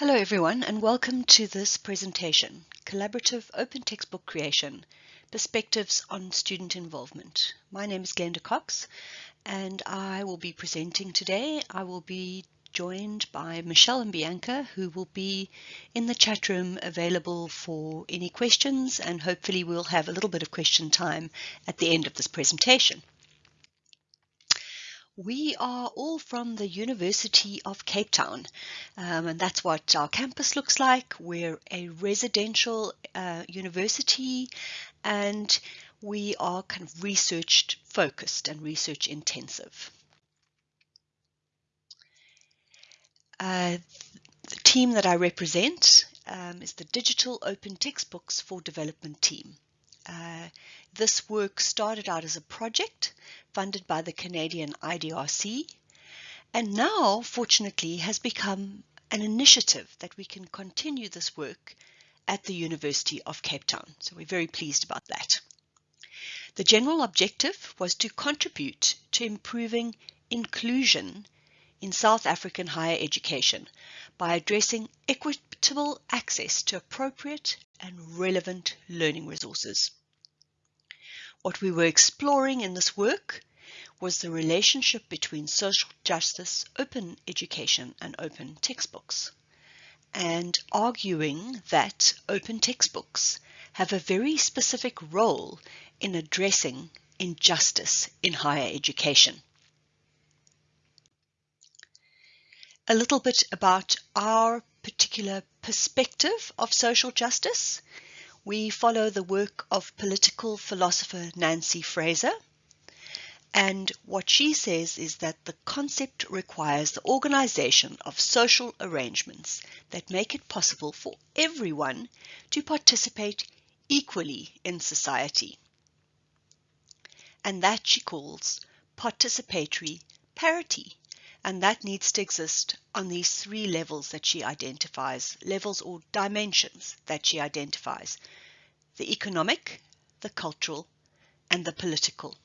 Hello everyone and welcome to this presentation, Collaborative Open Textbook Creation, Perspectives on Student Involvement. My name is Glenda Cox and I will be presenting today. I will be joined by Michelle and Bianca who will be in the chat room available for any questions and hopefully we'll have a little bit of question time at the end of this presentation. We are all from the University of Cape Town, um, and that's what our campus looks like. We're a residential uh, university, and we are kind of research focused and research intensive. Uh, the team that I represent um, is the Digital Open Textbooks for Development team. Uh, this work started out as a project funded by the Canadian IDRC and now, fortunately, has become an initiative that we can continue this work at the University of Cape Town. So we're very pleased about that. The general objective was to contribute to improving inclusion in South African higher education by addressing equitable access to appropriate and relevant learning resources. What we were exploring in this work was the relationship between social justice, open education, and open textbooks, and arguing that open textbooks have a very specific role in addressing injustice in higher education. A little bit about our particular perspective of social justice we follow the work of political philosopher Nancy Fraser. And what she says is that the concept requires the organization of social arrangements that make it possible for everyone to participate equally in society. And that she calls participatory parity. And that needs to exist on these three levels that she identifies, levels or dimensions that she identifies the economic, the cultural, and the political.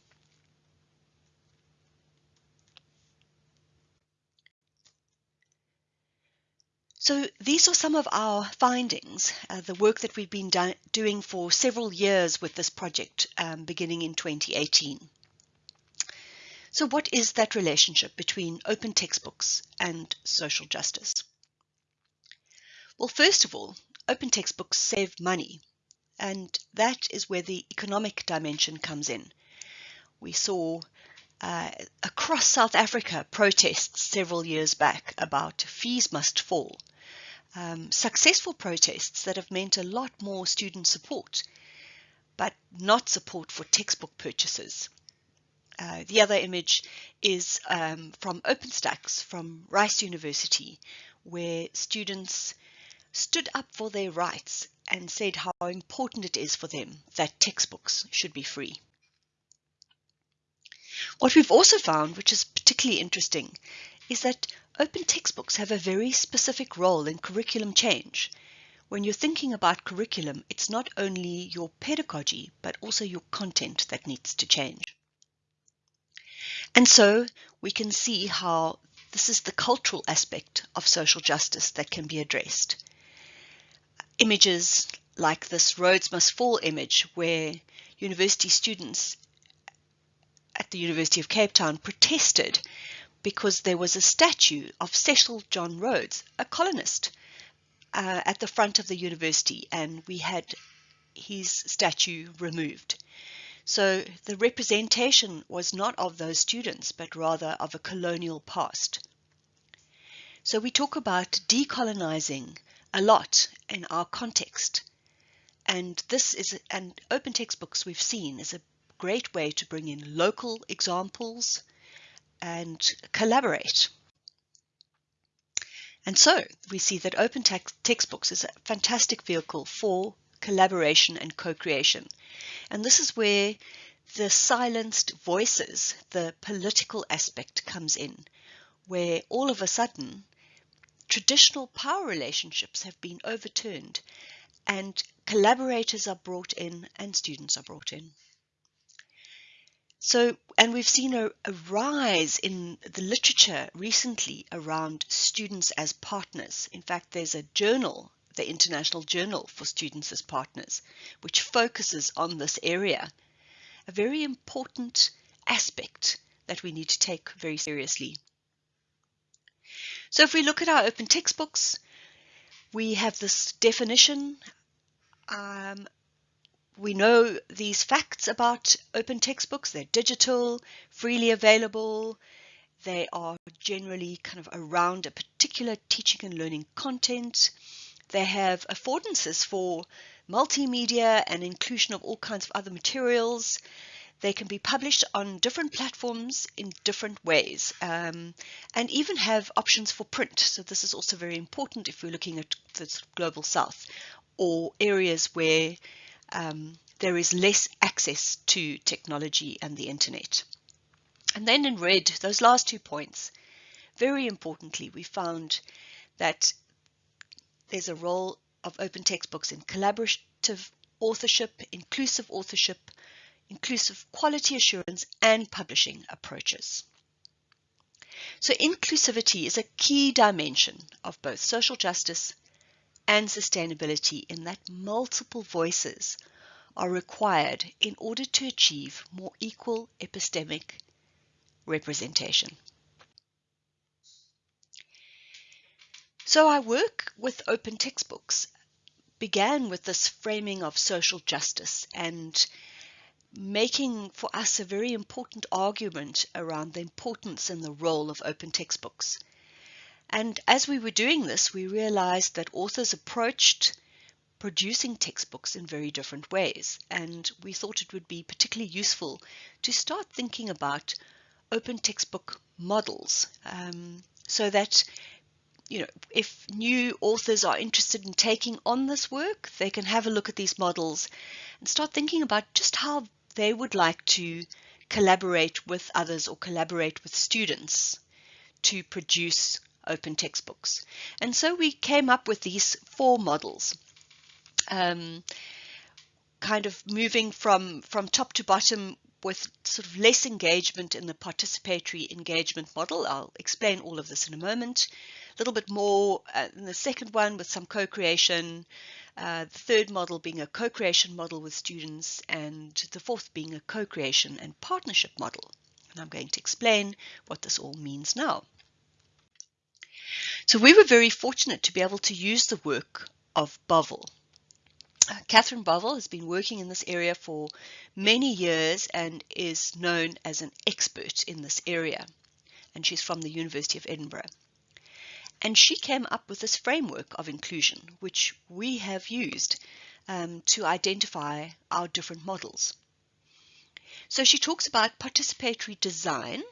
So these are some of our findings, uh, the work that we've been do doing for several years with this project, um, beginning in 2018. So what is that relationship between open textbooks and social justice? Well, first of all, open textbooks save money, and that is where the economic dimension comes in. We saw uh, across South Africa protests several years back about fees must fall. Um, successful protests that have meant a lot more student support, but not support for textbook purchases. Uh, the other image is um, from OpenStax from Rice University, where students stood up for their rights and said how important it is for them that textbooks should be free. What we've also found, which is particularly interesting, is that open textbooks have a very specific role in curriculum change. When you're thinking about curriculum, it's not only your pedagogy, but also your content that needs to change. And so we can see how this is the cultural aspect of social justice that can be addressed. Images like this Rhodes Must Fall image where university students at the University of Cape Town protested because there was a statue of Cecil John Rhodes, a colonist, uh, at the front of the university and we had his statue removed. So the representation was not of those students, but rather of a colonial past. So we talk about decolonizing a lot in our context. And this is, and open textbooks we've seen is a great way to bring in local examples and collaborate. And so we see that open text textbooks is a fantastic vehicle for collaboration and co-creation. And this is where the silenced voices, the political aspect comes in, where all of a sudden traditional power relationships have been overturned and collaborators are brought in and students are brought in. So, and we've seen a, a, rise in the literature recently around students as partners. In fact, there's a journal, the International Journal for Students as Partners, which focuses on this area. A very important aspect that we need to take very seriously. So if we look at our open textbooks, we have this definition. Um, we know these facts about open textbooks. They're digital, freely available. They are generally kind of around a particular teaching and learning content. They have affordances for multimedia and inclusion of all kinds of other materials. They can be published on different platforms in different ways um, and even have options for print. So this is also very important if we're looking at the global south or areas where um, there is less access to technology and the internet. And then in red, those last two points, very importantly, we found that there's a role of open textbooks in collaborative authorship, inclusive authorship, inclusive quality assurance and publishing approaches. So inclusivity is a key dimension of both social justice and sustainability in that multiple voices are required in order to achieve more equal epistemic representation. So our work with open textbooks began with this framing of social justice and making for us a very important argument around the importance and the role of open textbooks. And as we were doing this, we realized that authors approached producing textbooks in very different ways. And we thought it would be particularly useful to start thinking about open textbook models um, so that you know, if new authors are interested in taking on this work, they can have a look at these models and start thinking about just how they would like to collaborate with others or collaborate with students to produce open textbooks. And so we came up with these four models, um, kind of moving from, from top to bottom with sort of less engagement in the participatory engagement model. I'll explain all of this in a moment. A little bit more uh, in the second one with some co-creation, uh, the third model being a co-creation model with students, and the fourth being a co-creation and partnership model. And I'm going to explain what this all means now. So we were very fortunate to be able to use the work of Bovill. Uh, Catherine Bovill has been working in this area for many years and is known as an expert in this area. And she's from the University of Edinburgh. And she came up with this framework of inclusion, which we have used um, to identify our different models. So she talks about participatory design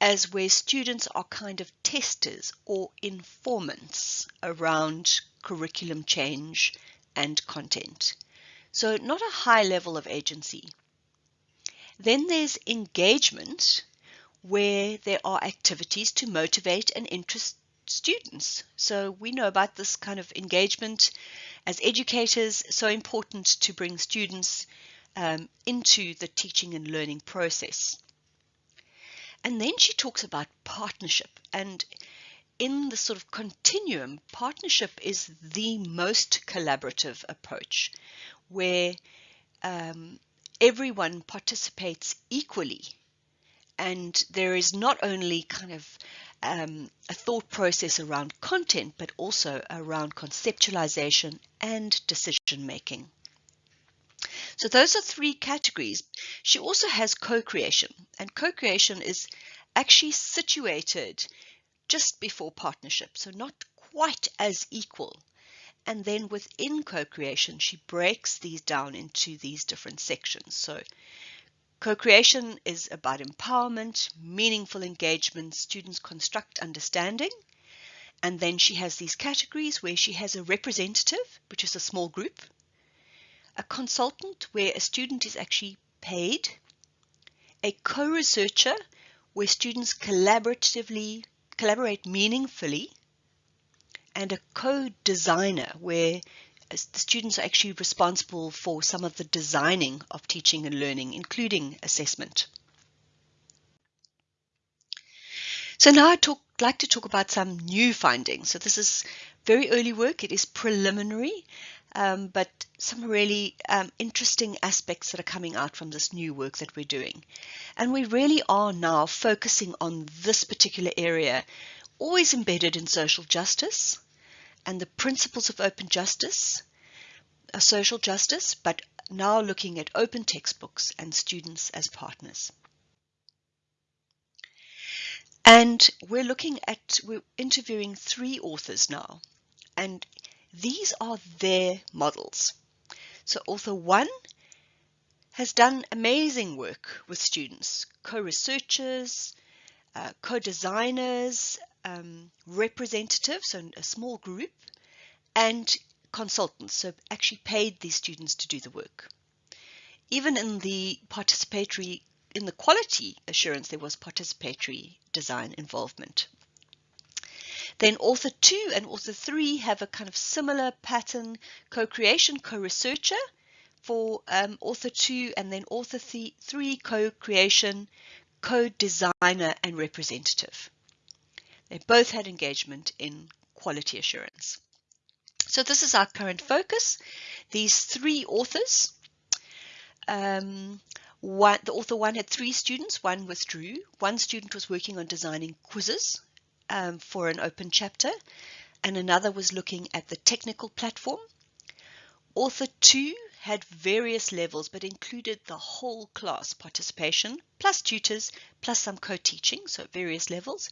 as where students are kind of testers or informants around curriculum change and content. So not a high level of agency. Then there's engagement, where there are activities to motivate and interest students. So we know about this kind of engagement as educators, so important to bring students um, into the teaching and learning process. And then she talks about partnership and in the sort of continuum, partnership is the most collaborative approach where um, everyone participates equally and there is not only kind of um, a thought process around content, but also around conceptualization and decision making. So those are three categories. She also has co-creation, and co-creation is actually situated just before partnership, so not quite as equal. And then within co-creation, she breaks these down into these different sections. So Co-creation is about empowerment, meaningful engagement, students construct understanding. And then she has these categories where she has a representative, which is a small group, a consultant where a student is actually paid, a co-researcher where students collaboratively collaborate meaningfully, and a co-designer where the students are actually responsible for some of the designing of teaching and learning, including assessment. So now I'd talk, like to talk about some new findings. So this is very early work. It is preliminary, um, but some really um, interesting aspects that are coming out from this new work that we're doing. And we really are now focusing on this particular area, always embedded in social justice and the principles of open justice, uh, social justice, but now looking at open textbooks and students as partners. And we're looking at, we're interviewing three authors now, and these are their models. So author one has done amazing work with students, co-researchers, uh, co-designers, um, representatives, so a small group, and consultants, so actually paid these students to do the work. Even in the participatory in the quality assurance, there was participatory design involvement. Then author two and author three have a kind of similar pattern, co-creation, co-researcher for um, author two, and then author th three, co-creation, co-designer, and representative. They both had engagement in quality assurance. So this is our current focus. These three authors um, one, the author one had three students, one withdrew. One student was working on designing quizzes um, for an open chapter, and another was looking at the technical platform. Author two had various levels, but included the whole class participation, plus tutors, plus some co-teaching, so various levels.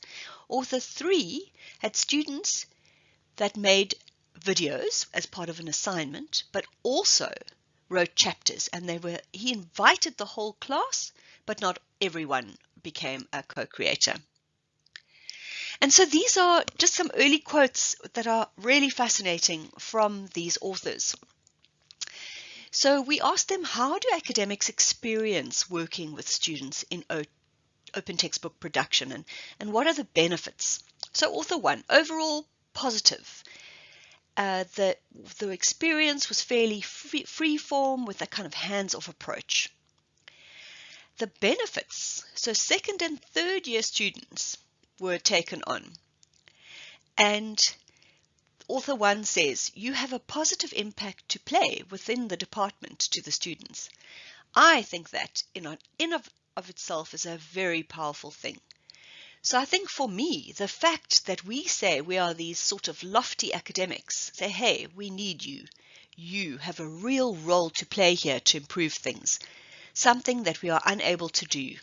Author three had students that made videos as part of an assignment, but also wrote chapters and they were he invited the whole class but not everyone became a co-creator and so these are just some early quotes that are really fascinating from these authors so we asked them how do academics experience working with students in open textbook production and, and what are the benefits so author one overall positive uh, the the experience was fairly free, free form with a kind of hands-off approach. The benefits, so second and third year students were taken on. And author one says, you have a positive impact to play within the department to the students. I think that in, in of, of itself is a very powerful thing. So I think for me, the fact that we say we are these sort of lofty academics, say, hey, we need you. You have a real role to play here to improve things, something that we are unable to do.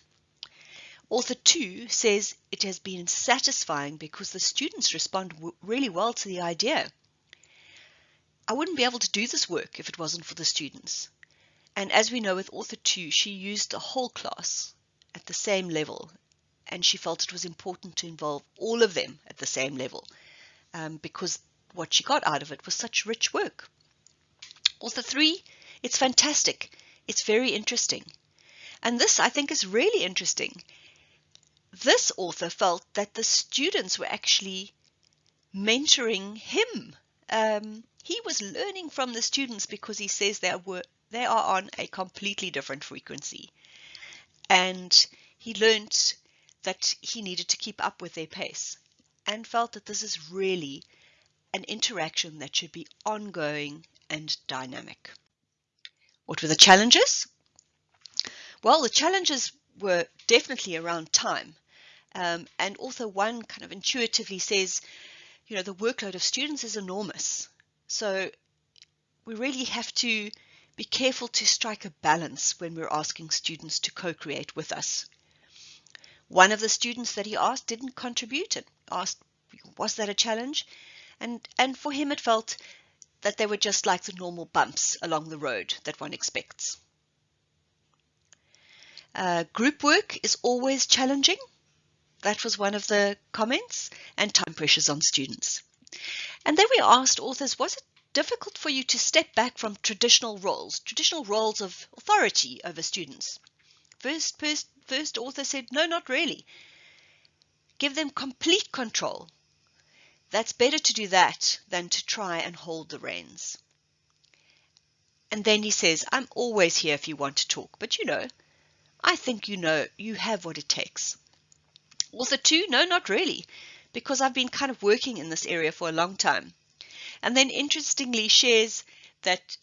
Author 2 says it has been satisfying because the students respond really well to the idea. I wouldn't be able to do this work if it wasn't for the students. And as we know with author 2, she used the whole class at the same level and she felt it was important to involve all of them at the same level um, because what she got out of it was such rich work. Author three, it's fantastic. It's very interesting. And this, I think, is really interesting. This author felt that the students were actually mentoring him. Um, he was learning from the students because he says they are, they are on a completely different frequency. And he learned that he needed to keep up with their pace and felt that this is really an interaction that should be ongoing and dynamic. What were the challenges? Well, the challenges were definitely around time. Um, and author one kind of intuitively says, you know, the workload of students is enormous. So we really have to be careful to strike a balance when we're asking students to co-create with us. One of the students that he asked didn't contribute and asked, was that a challenge? And, and for him, it felt that they were just like the normal bumps along the road that one expects. Uh, group work is always challenging. That was one of the comments, and time pressures on students. And then we asked authors, was it difficult for you to step back from traditional roles, traditional roles of authority over students? First, first, first author said, no, not really. Give them complete control. That's better to do that than to try and hold the reins. And then he says, I'm always here if you want to talk, but you know, I think you know you have what it takes. Author two, no, not really, because I've been kind of working in this area for a long time. And then interestingly shares that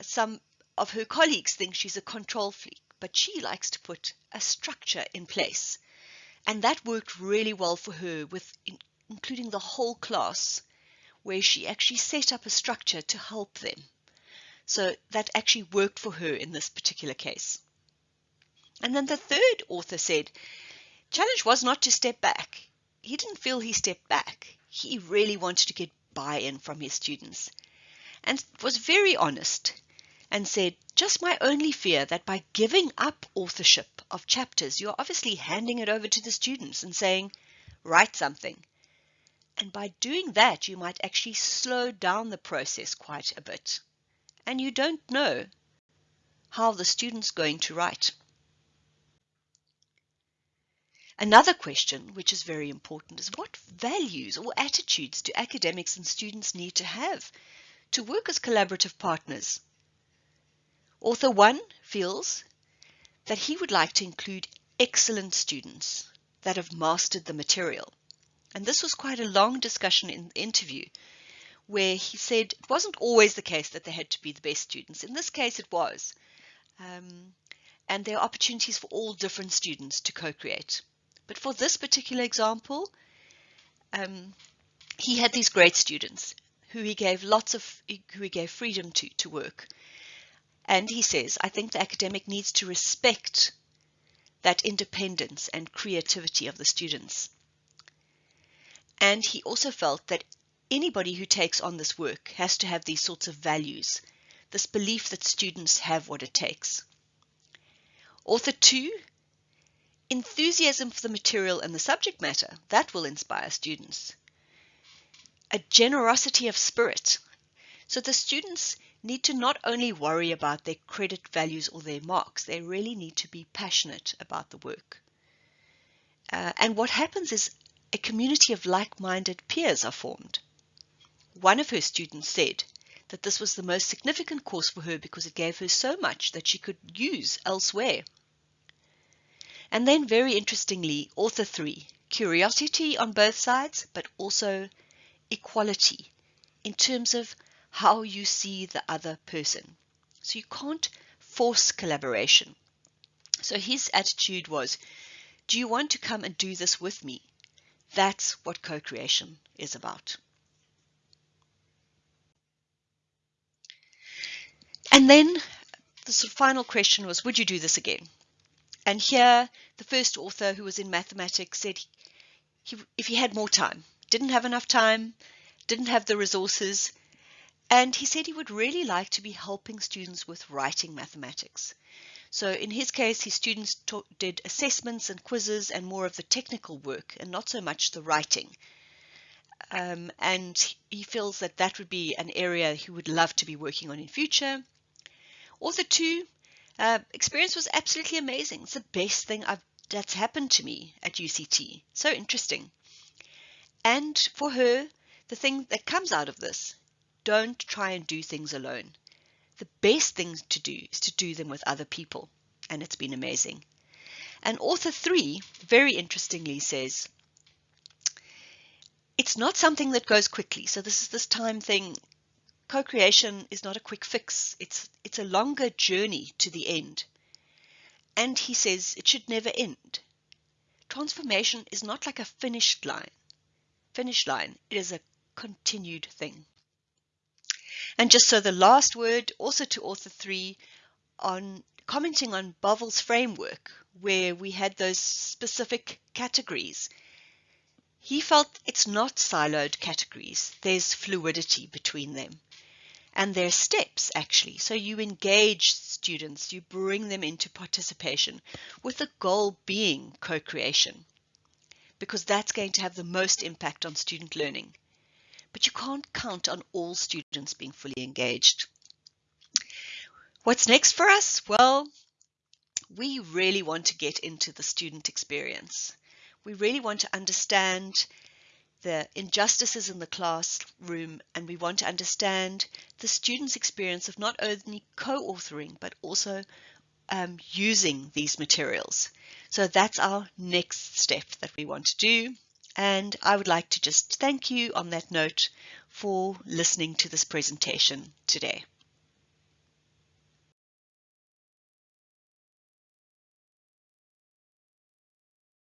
some of her colleagues think she's a control freak, but she likes to put a structure in place. And that worked really well for her with in, including the whole class where she actually set up a structure to help them. So that actually worked for her in this particular case. And then the third author said, challenge was not to step back. He didn't feel he stepped back. He really wanted to get buy-in from his students and was very honest and said, just my only fear that by giving up authorship of chapters, you're obviously handing it over to the students and saying, write something. And by doing that, you might actually slow down the process quite a bit. And you don't know how the student's going to write. Another question, which is very important, is what values or attitudes do academics and students need to have to work as collaborative partners? Author 1 feels that he would like to include excellent students that have mastered the material. And this was quite a long discussion in the interview where he said it wasn't always the case that they had to be the best students. In this case, it was. Um, and there are opportunities for all different students to co-create. But for this particular example, um, he had these great students who he gave lots of, who he gave freedom to, to work. And he says, I think the academic needs to respect that independence and creativity of the students. And he also felt that anybody who takes on this work has to have these sorts of values, this belief that students have what it takes. Author two Enthusiasm for the material and the subject matter, that will inspire students. A generosity of spirit. So the students need to not only worry about their credit values or their marks, they really need to be passionate about the work. Uh, and what happens is a community of like-minded peers are formed. One of her students said that this was the most significant course for her because it gave her so much that she could use elsewhere. And then, very interestingly, author three curiosity on both sides, but also equality in terms of how you see the other person. So you can't force collaboration. So his attitude was Do you want to come and do this with me? That's what co creation is about. And then the sort of final question was Would you do this again? And here, the first author who was in mathematics said he, if he had more time, didn't have enough time, didn't have the resources, and he said he would really like to be helping students with writing mathematics. So in his case, his students taught, did assessments and quizzes and more of the technical work and not so much the writing. Um, and he feels that that would be an area he would love to be working on in future. Author two uh, experience was absolutely amazing. It's the best thing I've, that's happened to me at UCT. So interesting. And for her, the thing that comes out of this, don't try and do things alone. The best thing to do is to do them with other people. And it's been amazing. And author three, very interestingly, says, it's not something that goes quickly. So this is this time thing co-creation is not a quick fix. It's, it's a longer journey to the end. And he says it should never end. Transformation is not like a finished line. Finish line. It is a continued thing. And just so the last word, also to author three, on commenting on Bovill's framework, where we had those specific categories. He felt it's not siloed categories. There's fluidity between them and their steps actually. So you engage students, you bring them into participation with the goal being co-creation because that's going to have the most impact on student learning. But you can't count on all students being fully engaged. What's next for us? Well, we really want to get into the student experience. We really want to understand the injustices in the classroom and we want to understand the student's experience of not only co-authoring but also um, using these materials. So that's our next step that we want to do. And I would like to just thank you on that note for listening to this presentation today.